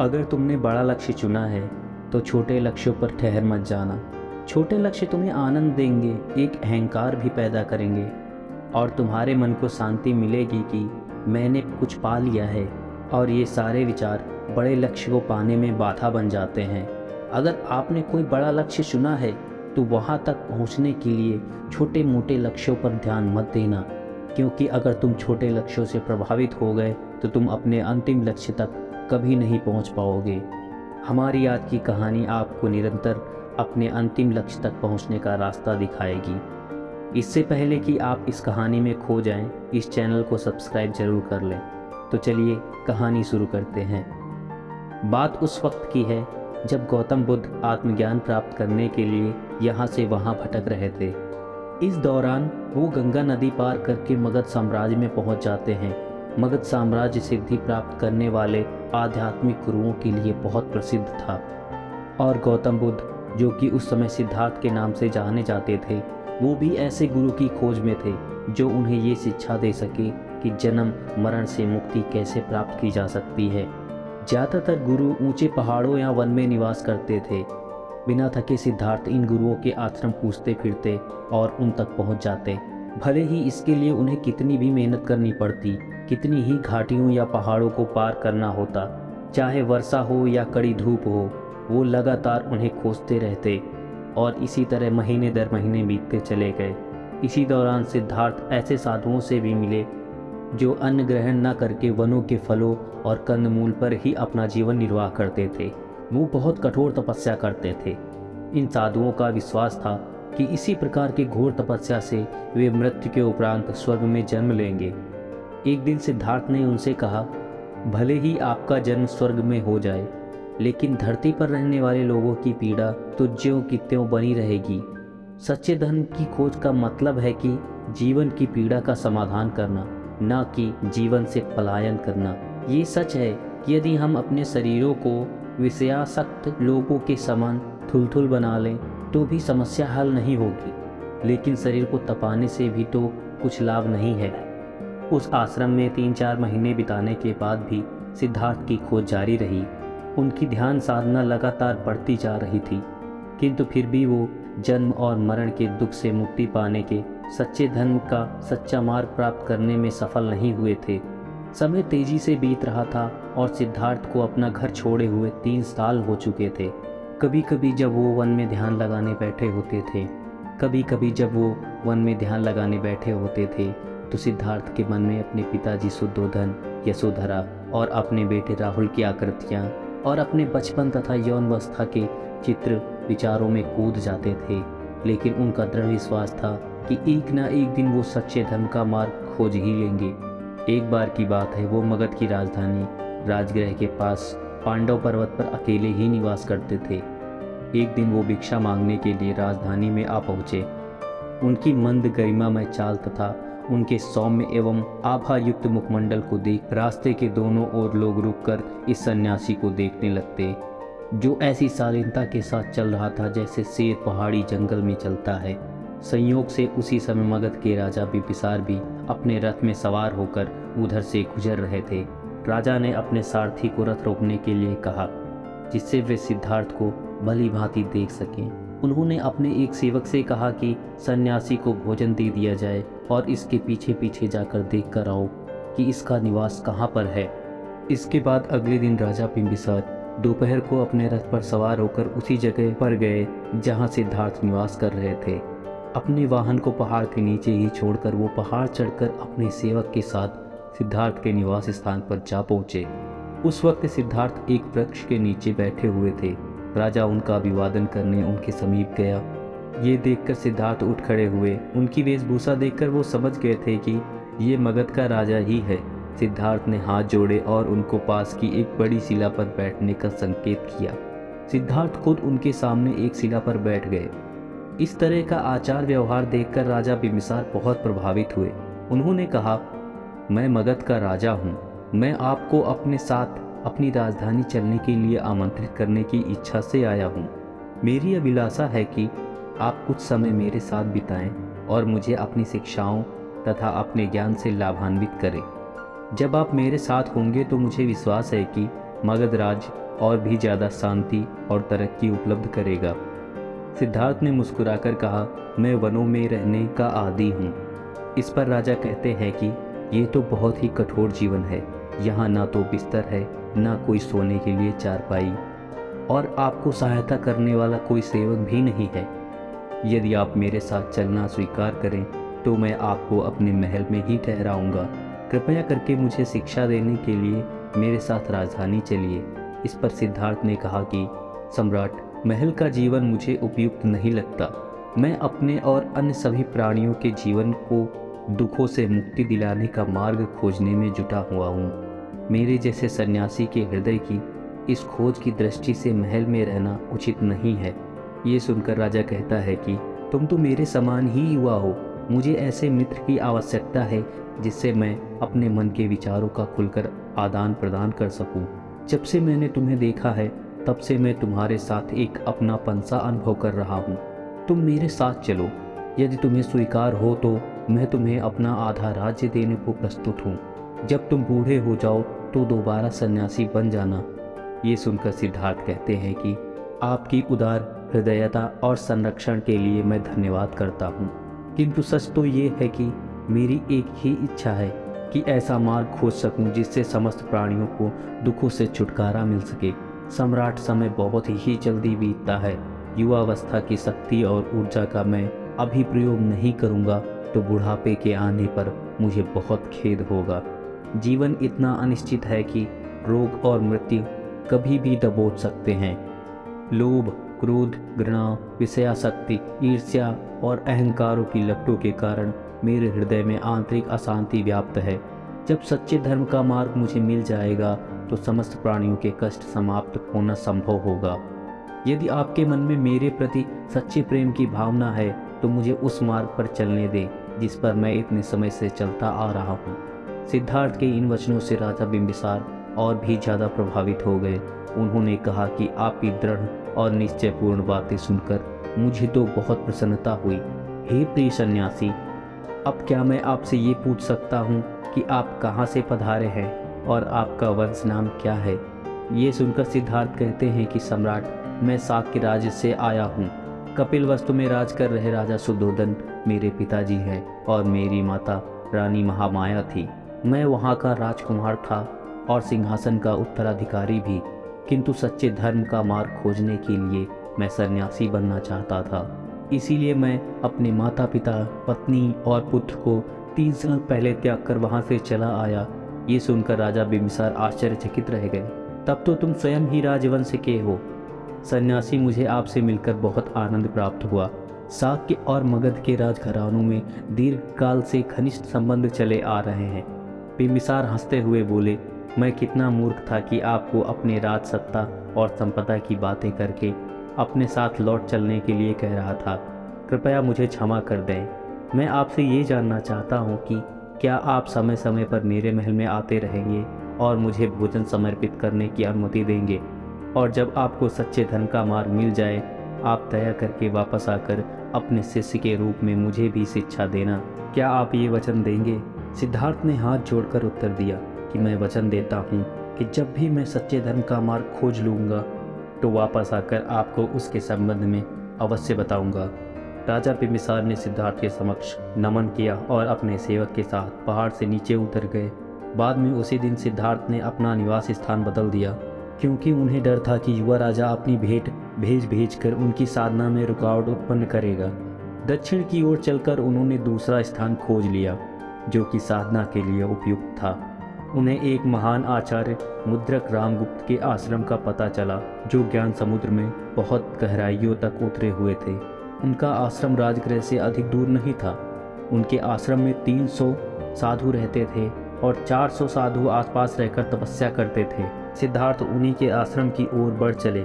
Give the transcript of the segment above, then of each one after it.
अगर तुमने बड़ा लक्ष्य चुना है तो छोटे लक्ष्यों पर ठहर मत जाना। छोटे लक्ष्य तुम्हें आनंद देंगे, एक अहंकार भी पैदा करेंगे। और तुम्हारे मन को शांति मिलेगी कि मैंने कुछ पा लिया है, और ये सारे विचार बड़े लक्ष्य को पाने में बाधा बन जाते हैं। अगर आपने कोई बड़ा लक्ष्य चुना है तो वहाँ तक पहुँचने के लिए छोटे मोटे लक्ष्यों पर ध्यान मत देना। क्योंकि अगर तुम छोटे लक्ष्यों से प्रभावित हो गए तो तुम अपने अंतिम लक्ष्य तक कभी नहीं पहुँच पाओगे। हमारी आज की कहानी आपको निरंतर अपने अंतिम लक्ष्य तक पहुँचने का रास्ता दिखाएगी। इससे पहले कि आप इस कहानी में खो जाएँ, इस चैनल को सब्सक्राइब ज़रूर कर लें। तो चलिए कहानी शुरू करते हैं। बात उस वक्त की है जब गौतम बुद्ध आत्मज्ञान प्राप्त करने के लिए यहाँ से वहाँ भटक रहे थे। इस दौरान वो गंगा नदी पार करके मगध साम्राज्य में पहुँच जाते हैं। मगध साम्राज्य सिद्धि प्राप्त करने वाले आध्यात्मिक गुरुओं के लिए बहुत प्रसिद्ध था। और गौतम बुद्ध, जो कि उस समय सिद्धार्थ के नाम से जाने जाते थे, वो भी ऐसे गुरु की खोज में थे, जो उन्हें ये शिक्षा दे सके कि जन्म, मरण से मुक्ति कैसे प्राप्त की जा सकती है। ज़्यादातर गुरु ऊँचे पहाड़ों या वन में निवास करते थे। बिना थके सिद्धार्थ इन गुरुओं के आश्रम पूछते फिरते और उन तक पहुँच जाते। भले ही इसके लिए उन्हें कितनी भी मेहनत करनी पड़ती कितनी ही घाटियों या पहाड़ों को पार करना होता, चाहे वर्षा हो या कड़ी धूप हो, वो लगातार उन्हें खोजते रहते और इसी तरह महीने दर महीने बीतते चले गए। इसी दौरान सिद्धार्थ ऐसे साधुओं से भी मिले, जो अन्न ग्रहण न करके वनों के फलों और कंदमूल पर ही अपना जीवन निर्वाह करते थे। वो बहुत कठोर तपस्या करते थे। इन साधुओं का विश्वास था कि इसी प्रकार के घोर तपस्या से वे मृत्यु के उपरांत स्वर्ग में जन्म लेंगे। एक दिन सिद्धार्थ ने उनसे कहा, भले ही आपका जन्म स्वर्ग में हो जाए, लेकिन धरती पर रहने वाले लोगों की पीड़ा तो ज्यों की त्यों बनी रहेगी। सच्चे धन की खोज का मतलब है कि जीवन की पीड़ा का समाधान करना, न कि जीवन से पलायन करना। ये सच है कि यदि हम अपने शरीरों को विषयासक्त लोगों के समान थुलथुल बना लें तो भी समस्या हल नहीं होगी। लेकिन शरीर को तपाने से भी तो कुछ लाभ नहीं है। उस आश्रम में तीन चार महीने बिताने के बाद भी सिद्धार्थ की खोज जारी रही। उनकी ध्यान साधना लगातार बढ़ती जा रही थी, किंतु फिर भी वो जन्म और मरण के दुख से मुक्ति पाने के सच्चे धर्म का सच्चा मार्ग प्राप्त करने में सफल नहीं हुए थे। समय तेज़ी से बीत रहा था और सिद्धार्थ को अपना घर छोड़े हुए तीन साल हो चुके थे। कभी कभी जब वो वन में ध्यान लगाने बैठे होते थे कभी कभी जब वो वन में ध्यान लगाने बैठे होते थे तो सिद्धार्थ के मन में अपने पिताजी शुद्धोधन यशोधरा और अपने बेटे राहुल की आकृतियाँ और अपने बचपन तथा यौन अवस्था के चित्र विचारों में कूद जाते थे। लेकिन उनका दृढ़ विश्वास था कि एक ना एक दिन वो सच्चे धर्म का मार्ग खोज ही लेंगे। एक बार की बात है, वो मगध की राजधानी राजगृह के पास पांडव पर्वत पर अकेले ही निवास करते थे। एक दिन वो भिक्षा मांगने के लिए राजधानी में आ पहुँचे। उनकी मंद गरिमा में चाल तथा उनके सौम्य एवं आभा युक्त मुखमंडल को देख रास्ते के दोनों ओर लोग रुककर इस सन्यासी को देखने लगते, जो ऐसी शालीनता के साथ चल रहा था जैसे शेर पहाड़ी जंगल में चलता है। संयोग से उसी समय मगध के राजा बिपिसार भी अपने रथ में सवार होकर उधर से गुजर रहे थे। राजा ने अपने सारथी को रथ रोकने के लिए कहा, जिससे वे सिद्धार्थ को भली भांति देख सकें। उन्होंने अपने एक सेवक से कहा कि सन्यासी को भोजन दे दिया जाए और इसके पीछे पीछे जाकर देख कर आओ कि इसका निवास कहाँ पर है। इसके बाद अगले दिन राजा बिम्बिसार दोपहर को अपने रथ पर सवार होकर उसी जगह पर गए जहाँ सिद्धार्थ निवास कर रहे थे। अपने वाहन को पहाड़ के नीचे ही छोड़कर वो पहाड़ चढ़कर अपने सेवक के साथ सिद्धार्थ के निवास स्थान पर जा पहुँचे। उस वक्त सिद्धार्थ एक वृक्ष के नीचे बैठे हुए थे। राजा उनका अभिवादन करने उनके समीप गया। ये देखकर सिद्धार्थ उठ खड़े हुए। उनकी वेशभूषा देखकर वो समझ गए थे कि ये मगध का राजा ही है। सिद्धार्थ ने हाथ जोड़े और उनको पास की एक बड़ी शिला पर बैठने का संकेत किया। सिद्धार्थ खुद उनके सामने एक शिला पर बैठ गए। इस तरह का आचार व्यवहार देखकर राजा बिमिसार बहुत प्रभावित हुए। उन्होंने कहा, मैं मगध का राजा हूँ। मैं आपको अपने साथ अपनी राजधानी चलने के लिए आमंत्रित करने की इच्छा से आया हूँ। मेरी अभिलाषा है कि आप कुछ समय मेरे साथ बिताएँ और मुझे अपनी शिक्षाओं तथा अपने ज्ञान से लाभान्वित करें। जब आप मेरे साथ होंगे तो मुझे विश्वास है कि मगध राज और भी ज़्यादा शांति और तरक्की उपलब्ध करेगा। सिद्धार्थ ने मुस्कुराकर कहा, मैं वनों में रहने का आदि हूँ। इस पर राजा कहते हैं कि ये तो बहुत ही कठोर जीवन है। यहाँ ना तो बिस्तर है ना कोई सोने के लिए चारपाई और आपको सहायता करने वाला कोई सेवक भी नहीं है। यदि आप मेरे साथ चलना स्वीकार करें तो मैं आपको अपने महल में ही ठहराऊँगा। कृपया करके मुझे शिक्षा देने के लिए मेरे साथ राजधानी चलिए। इस पर सिद्धार्थ ने कहा कि, सम्राट, महल का जीवन मुझे उपयुक्त नहीं लगता। मैं अपने और अन्य सभी प्राणियों के जीवन को दुखों से मुक्ति दिलाने का मार्ग खोजने में जुटा हुआ हूँ। मेरे जैसे सन्यासी के हृदय की इस खोज की दृष्टि से महल में रहना उचित नहीं है। ये सुनकर राजा कहता है कि, तुम तो मेरे समान ही युवा हो। मुझे ऐसे मित्र की आवश्यकता है, जिससे मैं अपने मन के विचारों का खुलकर आदान प्रदान कर सकूँ। जब से मैंने तुम्हें देखा है, तब से मैं तुम्हारे साथ एक अपना पंसा अनुभव कर रहा हूँ। तुम मेरे साथ चलो। यदि तुम्हें स्वीकार हो तो मैं तुम्हें अपना आधा राज्य देने को प्रस्तुत हूँ। जब तुम बूढ़े हो जाओ तो दोबारा सन्यासी बन जाना। ये सुनकर सिद्धार्थ कहते हैं कि आपकी उदार हृदयता और संरक्षण के लिए मैं धन्यवाद करता हूँ। किंतु सच तो ये है कि मेरी एक ही इच्छा है कि ऐसा मार्ग खोज सकूँ जिससे समस्त प्राणियों को दुखों से छुटकारा मिल सके। सम्राट समय बहुत ही जल्दी बीतता है। युवावस्था की शक्ति और ऊर्जा का मैं अभी प्रयोग नहीं करूँगा तो बुढ़ापे के आने पर मुझे बहुत खेद होगा। जीवन इतना अनिश्चित है कि रोग और मृत्यु कभी भी दबोच सकते हैं। लोभ, क्रोध, घृणा विषयाशक्ति ईर्ष्या और अहंकारों की लपटों के कारण मेरे हृदय में आंतरिक अशांति व्याप्त है। जब सच्चे धर्म का मार्ग मुझे मिल जाएगा तो समस्त प्राणियों के कष्ट समाप्त होना संभव होगा। यदि आपके मन में मेरे प्रति सच्चे प्रेम की भावना है तो मुझे उस मार्ग पर चलने दें, जिस पर मैं इतने समय से चलता आ रहा हूँ। सिद्धार्थ के इन वचनों से राजा बिंबिसार और भी ज़्यादा प्रभावित हो गए। उन्होंने कहा कि आपकी दृढ़ और निश्चयपूर्ण बातें सुनकर मुझे तो बहुत प्रसन्नता हुई। हे प्रिय सन्यासी, अब क्या मैं आपसे ये पूछ सकता हूँ कि आप कहाँ से पधारे हैं और आपका वंश नाम क्या है? ये सुनकर सिद्धार्थ कहते हैं कि सम्राट, मैं साक्य राज्य से आया हूँ। कपिल वस्तु में राज कर रहे राजा सुधोधन मेरे पिताजी हैं और मेरी माता रानी महामाया थी। मैं वहाँ का राजकुमार था और सिंहासन का उत्तराधिकारी भी, किंतु सच्चे धर्म का मार्ग खोजने के लिए मैं सन्यासी बनना चाहता था। इसीलिए मैं अपने माता पिता पत्नी और पुत्र को तीन साल पहले त्याग कर वहाँ से चला आया। ये सुनकर राजा बिम्बिसार आश्चर्यचकित रह गए। तब तो तुम स्वयं ही राजवंश के हो। सन्यासी मुझे आपसे मिलकर बहुत आनंद प्राप्त हुआ। साक्य और मगध के राजघरानों में दीर्घकाल से घनिष्ठ संबंध चले आ रहे हैं। बिम्बिसार हँसते हुए बोले, मैं कितना मूर्ख था कि आपको अपने राज, सत्ता और संपदा की बातें करके अपने साथ लौट चलने के लिए कह रहा था। कृपया मुझे क्षमा कर दें। मैं आपसे ये जानना चाहता हूँ कि क्या आप समय समय पर मेरे महल में आते रहेंगे और मुझे भोजन समर्पित करने की अनुमति देंगे? और जब आपको सच्चे धन का मार्ग मिल जाए, आप दया करके वापस आकर अपने शिष्य के रूप में मुझे भी शिक्षा देना। क्या आप ये वचन देंगे? सिद्धार्थ ने हाथ जोड़कर उत्तर दिया कि मैं वचन देता हूँ कि जब भी मैं सच्चे धर्म का मार्ग खोज लूँगा तो वापस आकर आपको उसके संबंध में अवश्य बताऊँगा। राजा बिम्बिसार ने सिद्धार्थ के समक्ष नमन किया और अपने सेवक के साथ पहाड़ से नीचे उतर गए। बाद में उसी दिन सिद्धार्थ ने अपना निवास स्थान बदल दिया, क्योंकि उन्हें डर था कि युवा राजा अपनी भेंट भेज भेज कर उनकी साधना में रुकावट उत्पन्न करेगा। दक्षिण की ओर चलकर उन्होंने दूसरा स्थान खोज लिया। जो कि साधना के लिए उपयुक्त था। उन्हें एक महान आचार्य मुद्रक रामगुप्त के आश्रम का पता चला, जो ज्ञान समुद्र में बहुत गहराइयों तक उतरे हुए थे। उनका आश्रम राजगृह से अधिक दूर नहीं था। उनके आश्रम में 300 साधु रहते थे और 400 साधु आसपास रहकर तपस्या करते थे। सिद्धार्थ उन्हीं के आश्रम की ओर बढ़ चले।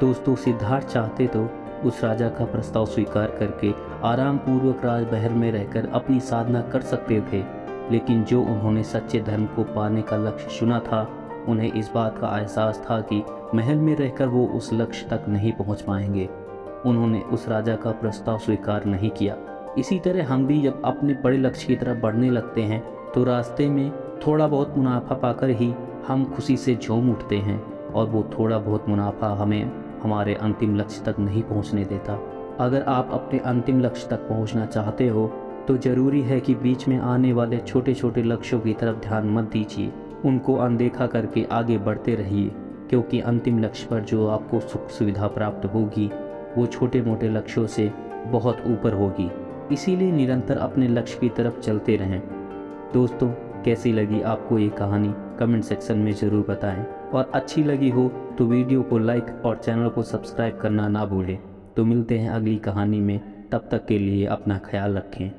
दोस्तों, सिद्धार्थ चाहते तो उस राजा का प्रस्ताव स्वीकार करके आराम पूर्वक राजमहल में रहकर अपनी साधना कर सकते थे। लेकिन जो उन्होंने सच्चे धर्म को पाने का लक्ष्य चुना था, उन्हें इस बात का एहसास था कि महल में रहकर वो उस लक्ष्य तक नहीं पहुँच पाएँगे। उन्होंने उस राजा का प्रस्ताव स्वीकार नहीं किया। इसी तरह हम भी जब अपने बड़े लक्ष्य की तरफ़ बढ़ने लगते हैं तो रास्ते में थोड़ा बहुत मुनाफा पाकर ही हम खुशी से झूम उठते हैं और वो थोड़ा बहुत मुनाफा हमें हमारे अंतिम लक्ष्य तक नहीं पहुँचने देता। अगर आप अपने अंतिम लक्ष्य तक पहुँचना चाहते हो तो ज़रूरी है कि बीच में आने वाले छोटे छोटे लक्ष्यों की तरफ़ ध्यान मत दीजिए। उनको अनदेखा करके आगे बढ़ते रहिए, क्योंकि अंतिम लक्ष्य पर जो आपको सुख सुविधा प्राप्त होगी, वो छोटे मोटे लक्ष्यों से बहुत ऊपर होगी। इसीलिए निरंतर अपने लक्ष्य की तरफ़ चलते रहें। दोस्तों, कैसी लगी आपको ये कहानी? कमेंट सेक्शन में ज़रूर बताएँ। और अच्छी लगी हो तो वीडियो को लाइक और चैनल को सब्सक्राइब करना ना भूलें। तो मिलते हैं अगली कहानी में। तब तक के लिए अपना ख्याल रखें।